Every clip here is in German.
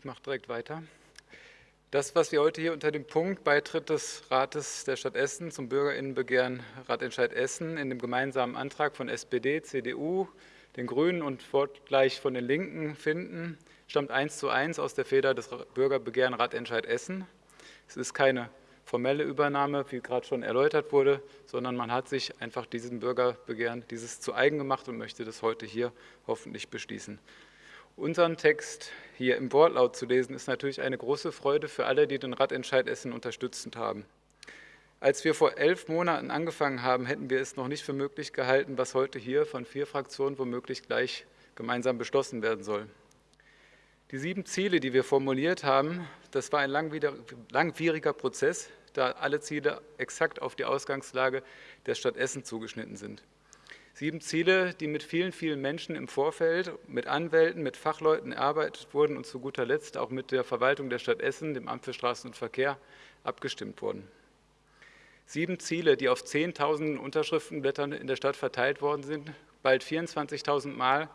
Ich mache direkt weiter. Das, was wir heute hier unter dem Punkt Beitritt des Rates der Stadt Essen zum Bürgerinnenbegehren Ratentscheid Essen in dem gemeinsamen Antrag von SPD, CDU, den Grünen und wortgleich von den Linken finden, stammt eins zu eins aus der Feder des Bürgerbegehren Ratentscheid Essen. Es ist keine formelle Übernahme, wie gerade schon erläutert wurde, sondern man hat sich einfach diesem Bürgerbegehren dieses zu eigen gemacht und möchte das heute hier hoffentlich beschließen. Unseren Text hier im Wortlaut zu lesen, ist natürlich eine große Freude für alle, die den Radentscheid Essen unterstützend haben. Als wir vor elf Monaten angefangen haben, hätten wir es noch nicht für möglich gehalten, was heute hier von vier Fraktionen womöglich gleich gemeinsam beschlossen werden soll. Die sieben Ziele, die wir formuliert haben, das war ein langwieriger Prozess, da alle Ziele exakt auf die Ausgangslage der Stadt Essen zugeschnitten sind. Sieben Ziele, die mit vielen, vielen Menschen im Vorfeld, mit Anwälten, mit Fachleuten erarbeitet wurden und zu guter Letzt auch mit der Verwaltung der Stadt Essen, dem Amt für Straßen und Verkehr, abgestimmt wurden. Sieben Ziele, die auf Zehntausenden Unterschriftenblättern in der Stadt verteilt worden sind, bald 24.000 Mal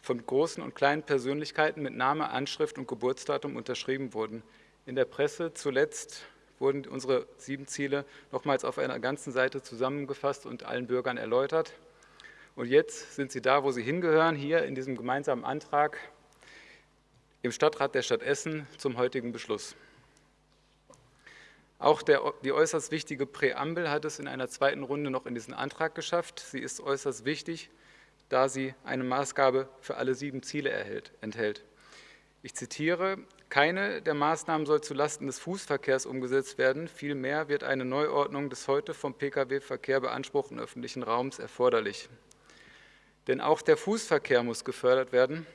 von großen und kleinen Persönlichkeiten mit Name, Anschrift und Geburtsdatum unterschrieben wurden. In der Presse zuletzt wurden unsere sieben Ziele nochmals auf einer ganzen Seite zusammengefasst und allen Bürgern erläutert. Und jetzt sind sie da, wo sie hingehören, hier in diesem gemeinsamen Antrag im Stadtrat der Stadt Essen zum heutigen Beschluss. Auch der, die äußerst wichtige Präambel hat es in einer zweiten Runde noch in diesen Antrag geschafft. Sie ist äußerst wichtig, da sie eine Maßgabe für alle sieben Ziele erhält, enthält. Ich zitiere, keine der Maßnahmen soll zulasten des Fußverkehrs umgesetzt werden, vielmehr wird eine Neuordnung des heute vom Pkw-Verkehr beanspruchten öffentlichen Raums erforderlich. Denn auch der Fußverkehr muss gefördert werden.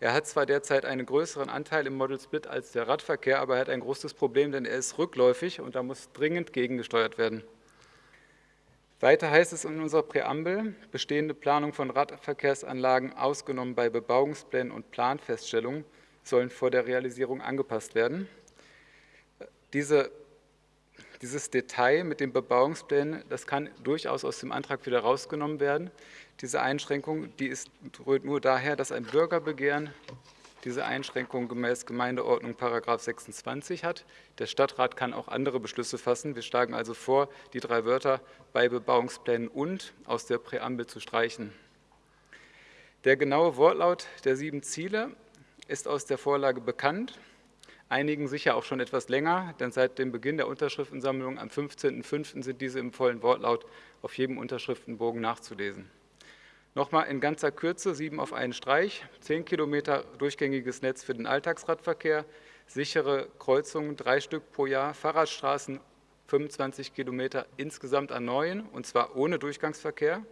Er hat zwar derzeit einen größeren Anteil im Model Split als der Radverkehr, aber er hat ein großes Problem, denn er ist rückläufig und da muss dringend gegengesteuert werden. Weiter heißt es in unserer Präambel, bestehende Planung von Radverkehrsanlagen ausgenommen bei Bebauungsplänen und Planfeststellungen sollen vor der Realisierung angepasst werden. Diese dieses Detail mit den Bebauungsplänen, das kann durchaus aus dem Antrag wieder rausgenommen werden. Diese Einschränkung, die ist, rührt nur daher, dass ein Bürgerbegehren diese Einschränkung gemäß Gemeindeordnung § 26 hat. Der Stadtrat kann auch andere Beschlüsse fassen. Wir schlagen also vor, die drei Wörter bei Bebauungsplänen und aus der Präambel zu streichen. Der genaue Wortlaut der sieben Ziele ist aus der Vorlage bekannt einigen sicher auch schon etwas länger, denn seit dem Beginn der Unterschriftensammlung am 15.05. sind diese im vollen Wortlaut auf jedem Unterschriftenbogen nachzulesen. Nochmal in ganzer Kürze, sieben auf einen Streich, zehn Kilometer durchgängiges Netz für den Alltagsradverkehr, sichere Kreuzungen, drei Stück pro Jahr, Fahrradstraßen 25 Kilometer insgesamt an neuen, und zwar ohne Durchgangsverkehr,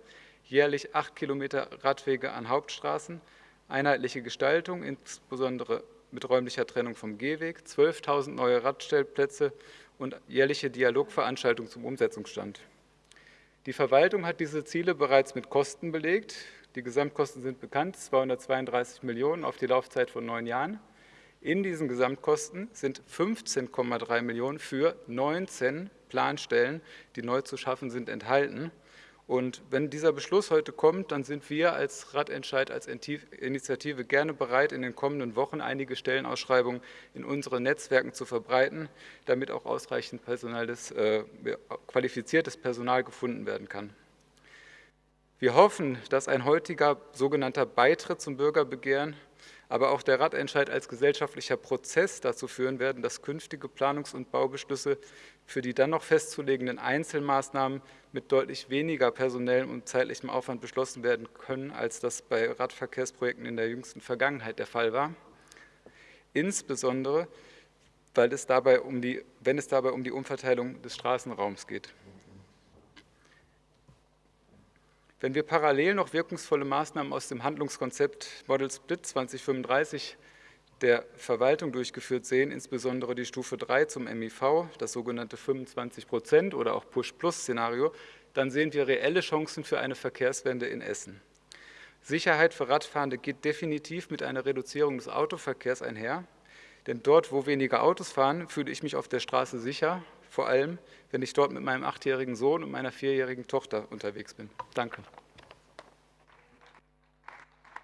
jährlich acht Kilometer Radwege an Hauptstraßen, einheitliche Gestaltung, insbesondere mit räumlicher Trennung vom Gehweg, 12.000 neue Radstellplätze und jährliche Dialogveranstaltungen zum Umsetzungsstand. Die Verwaltung hat diese Ziele bereits mit Kosten belegt. Die Gesamtkosten sind bekannt, 232 Millionen auf die Laufzeit von neun Jahren. In diesen Gesamtkosten sind 15,3 Millionen für 19 Planstellen, die neu zu schaffen sind, enthalten. Und wenn dieser Beschluss heute kommt, dann sind wir als Radentscheid, als Initiative gerne bereit, in den kommenden Wochen einige Stellenausschreibungen in unseren Netzwerken zu verbreiten, damit auch ausreichend Personal des, äh, qualifiziertes Personal gefunden werden kann. Wir hoffen, dass ein heutiger sogenannter Beitritt zum Bürgerbegehren aber auch der Radentscheid als gesellschaftlicher Prozess dazu führen werden, dass künftige Planungs- und Baubeschlüsse für die dann noch festzulegenden Einzelmaßnahmen mit deutlich weniger personellem und zeitlichem Aufwand beschlossen werden können, als das bei Radverkehrsprojekten in der jüngsten Vergangenheit der Fall war. Insbesondere, weil es dabei um die, wenn es dabei um die Umverteilung des Straßenraums geht. Wenn wir parallel noch wirkungsvolle Maßnahmen aus dem Handlungskonzept Model Split 2035 der Verwaltung durchgeführt sehen, insbesondere die Stufe 3 zum MIV, das sogenannte 25 Prozent oder auch Push-Plus-Szenario, dann sehen wir reelle Chancen für eine Verkehrswende in Essen. Sicherheit für Radfahrende geht definitiv mit einer Reduzierung des Autoverkehrs einher, denn dort, wo weniger Autos fahren, fühle ich mich auf der Straße sicher vor allem, wenn ich dort mit meinem achtjährigen Sohn und meiner vierjährigen Tochter unterwegs bin. Danke.